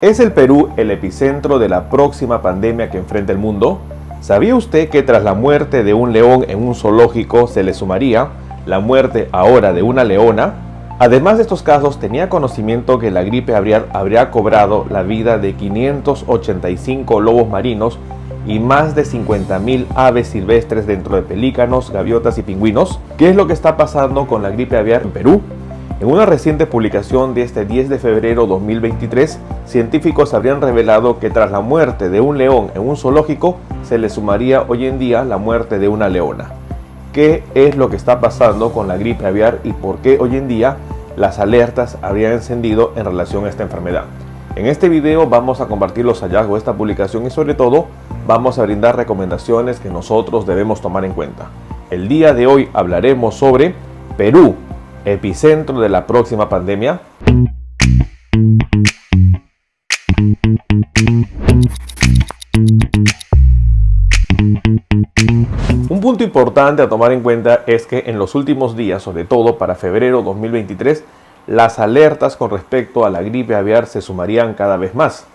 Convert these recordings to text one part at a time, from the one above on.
¿Es el Perú el epicentro de la próxima pandemia que enfrenta el mundo? ¿Sabía usted que tras la muerte de un león en un zoológico se le sumaría la muerte ahora de una leona? Además de estos casos, tenía conocimiento que la gripe aviar habría cobrado la vida de 585 lobos marinos y más de 50.000 aves silvestres dentro de pelícanos, gaviotas y pingüinos. ¿Qué es lo que está pasando con la gripe aviar en Perú? En una reciente publicación de este 10 de febrero 2023, científicos habrían revelado que tras la muerte de un león en un zoológico, se le sumaría hoy en día la muerte de una leona. ¿Qué es lo que está pasando con la gripe aviar y por qué hoy en día las alertas habrían encendido en relación a esta enfermedad? En este video vamos a compartir los hallazgos de esta publicación y sobre todo vamos a brindar recomendaciones que nosotros debemos tomar en cuenta. El día de hoy hablaremos sobre Perú, epicentro de la próxima pandemia? Un punto importante a tomar en cuenta es que en los últimos días, sobre todo para febrero 2023, las alertas con respecto a la gripe aviar se sumarían cada vez más.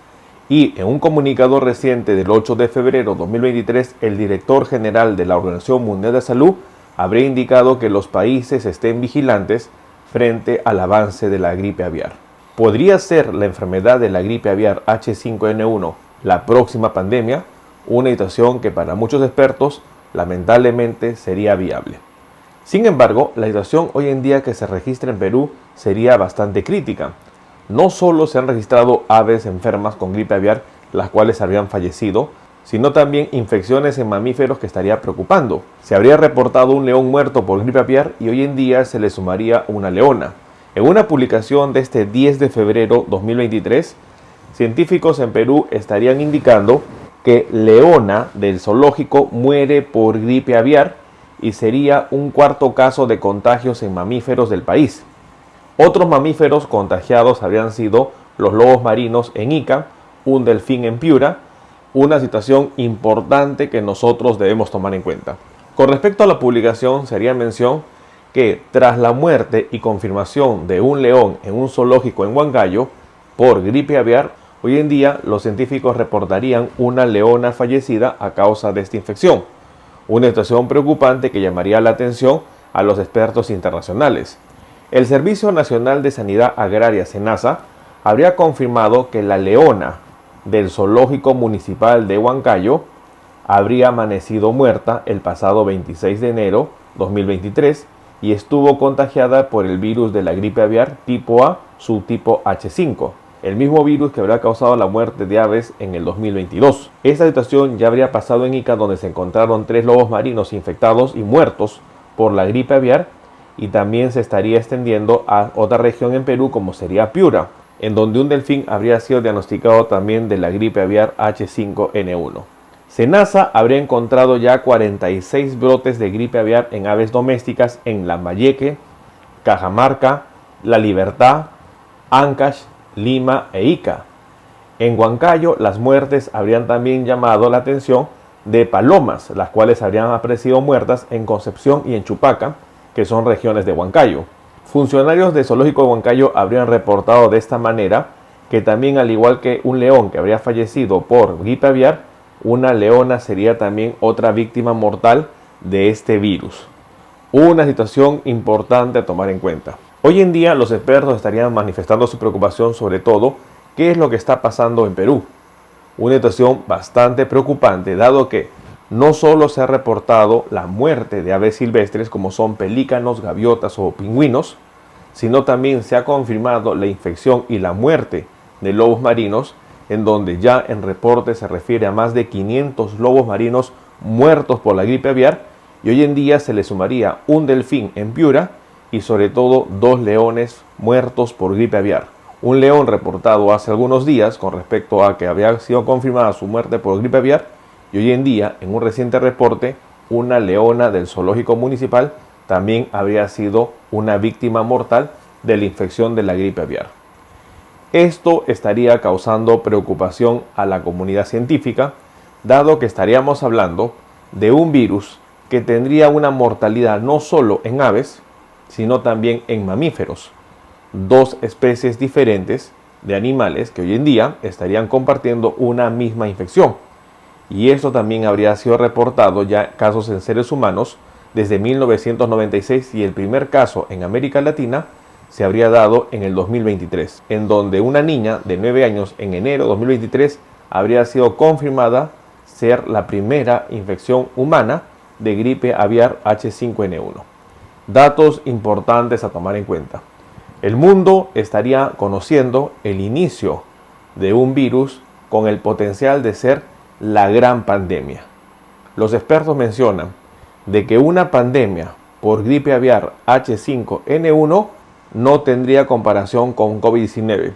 Y en un comunicado reciente del 8 de febrero 2023, el director general de la Organización Mundial de Salud habría indicado que los países estén vigilantes frente al avance de la gripe aviar. ¿Podría ser la enfermedad de la gripe aviar H5N1 la próxima pandemia? Una situación que para muchos expertos lamentablemente sería viable. Sin embargo, la situación hoy en día que se registra en Perú sería bastante crítica. No solo se han registrado aves enfermas con gripe aviar, las cuales habrían fallecido, sino también infecciones en mamíferos que estaría preocupando. Se habría reportado un león muerto por gripe aviar y hoy en día se le sumaría una leona. En una publicación de este 10 de febrero 2023, científicos en Perú estarían indicando que leona del zoológico muere por gripe aviar y sería un cuarto caso de contagios en mamíferos del país. Otros mamíferos contagiados habrían sido los lobos marinos en Ica, un delfín en Piura, una situación importante que nosotros debemos tomar en cuenta. Con respecto a la publicación, sería mención que tras la muerte y confirmación de un león en un zoológico en Huancayo por gripe aviar, hoy en día los científicos reportarían una leona fallecida a causa de esta infección. Una situación preocupante que llamaría la atención a los expertos internacionales. El Servicio Nacional de Sanidad Agraria, SENASA, habría confirmado que la leona del Zoológico Municipal de Huancayo habría amanecido muerta el pasado 26 de enero 2023 y estuvo contagiada por el virus de la gripe aviar tipo A, subtipo H5, el mismo virus que habría causado la muerte de aves en el 2022. Esta situación ya habría pasado en Ica donde se encontraron tres lobos marinos infectados y muertos por la gripe aviar y también se estaría extendiendo a otra región en Perú como sería Piura, en donde un delfín habría sido diagnosticado también de la gripe aviar H5N1. Senasa habría encontrado ya 46 brotes de gripe aviar en aves domésticas en Lambayeque, Cajamarca, La Libertad, Ancash, Lima e Ica. En Huancayo, las muertes habrían también llamado la atención de palomas, las cuales habrían aparecido muertas en Concepción y en Chupaca, que son regiones de Huancayo. Funcionarios de Zoológico de Huancayo habrían reportado de esta manera que también al igual que un león que habría fallecido por gripe aviar, una leona sería también otra víctima mortal de este virus. Una situación importante a tomar en cuenta. Hoy en día los expertos estarían manifestando su preocupación sobre todo qué es lo que está pasando en Perú. Una situación bastante preocupante dado que no solo se ha reportado la muerte de aves silvestres como son pelícanos, gaviotas o pingüinos, sino también se ha confirmado la infección y la muerte de lobos marinos, en donde ya en reporte se refiere a más de 500 lobos marinos muertos por la gripe aviar, y hoy en día se le sumaría un delfín en Piura y sobre todo dos leones muertos por gripe aviar. Un león reportado hace algunos días con respecto a que había sido confirmada su muerte por gripe aviar y hoy en día, en un reciente reporte, una leona del zoológico municipal también habría sido una víctima mortal de la infección de la gripe aviar. Esto estaría causando preocupación a la comunidad científica, dado que estaríamos hablando de un virus que tendría una mortalidad no solo en aves, sino también en mamíferos, dos especies diferentes de animales que hoy en día estarían compartiendo una misma infección. Y esto también habría sido reportado ya casos en seres humanos desde 1996 y el primer caso en América Latina se habría dado en el 2023, en donde una niña de 9 años en enero de 2023 habría sido confirmada ser la primera infección humana de gripe aviar H5N1. Datos importantes a tomar en cuenta. El mundo estaría conociendo el inicio de un virus con el potencial de ser la gran pandemia. Los expertos mencionan de que una pandemia por gripe aviar H5N1 no tendría comparación con COVID-19,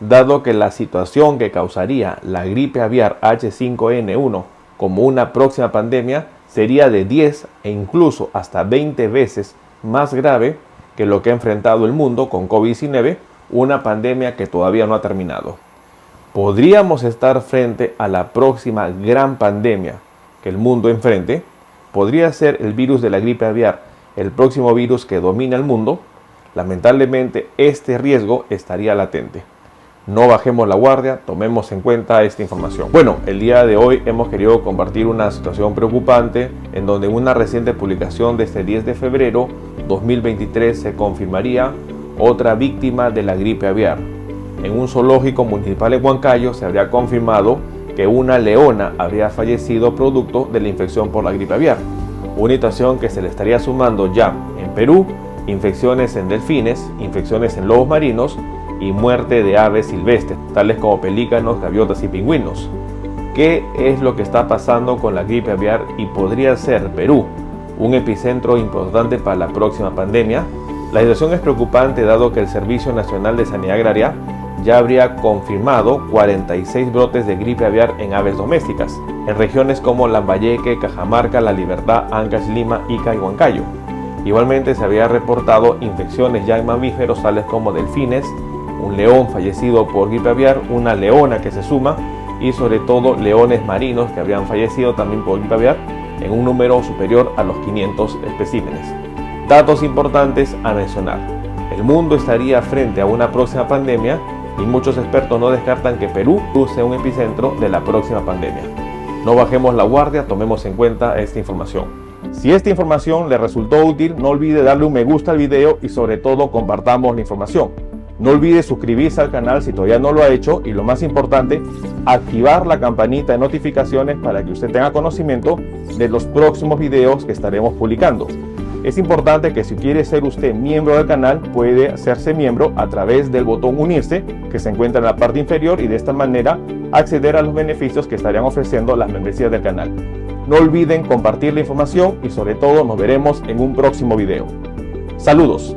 dado que la situación que causaría la gripe aviar H5N1 como una próxima pandemia sería de 10 e incluso hasta 20 veces más grave que lo que ha enfrentado el mundo con COVID-19, una pandemia que todavía no ha terminado. ¿Podríamos estar frente a la próxima gran pandemia que el mundo enfrente? ¿Podría ser el virus de la gripe aviar el próximo virus que domina el mundo? Lamentablemente este riesgo estaría latente. No bajemos la guardia, tomemos en cuenta esta información. Bueno, el día de hoy hemos querido compartir una situación preocupante en donde una reciente publicación de este 10 de febrero 2023 se confirmaría otra víctima de la gripe aviar. En un zoológico municipal en Huancayo se habría confirmado que una leona habría fallecido producto de la infección por la gripe aviar. Una situación que se le estaría sumando ya en Perú infecciones en delfines, infecciones en lobos marinos y muerte de aves silvestres, tales como pelícanos, gaviotas y pingüinos. ¿Qué es lo que está pasando con la gripe aviar y podría ser Perú un epicentro importante para la próxima pandemia? La situación es preocupante dado que el Servicio Nacional de Sanidad Agraria ya habría confirmado 46 brotes de gripe aviar en aves domésticas, en regiones como Lambayeque, Cajamarca, La Libertad, Ancash, Lima, Ica y Huancayo. Igualmente se había reportado infecciones ya en mamíferos tales como delfines, un león fallecido por gripe aviar, una leona que se suma y sobre todo leones marinos que habrían fallecido también por gripe aviar en un número superior a los 500 especímenes. Datos importantes a mencionar. El mundo estaría frente a una próxima pandemia y muchos expertos no descartan que Perú sea un epicentro de la próxima pandemia. No bajemos la guardia, tomemos en cuenta esta información. Si esta información le resultó útil, no olvide darle un me gusta al video y sobre todo compartamos la información. No olvide suscribirse al canal si todavía no lo ha hecho y lo más importante, activar la campanita de notificaciones para que usted tenga conocimiento de los próximos videos que estaremos publicando. Es importante que si quiere ser usted miembro del canal, puede hacerse miembro a través del botón unirse que se encuentra en la parte inferior y de esta manera acceder a los beneficios que estarían ofreciendo las membresías del canal. No olviden compartir la información y sobre todo nos veremos en un próximo video. Saludos.